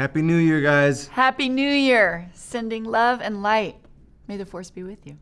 Happy New Year, guys. Happy New Year. Sending love and light. May the force be with you.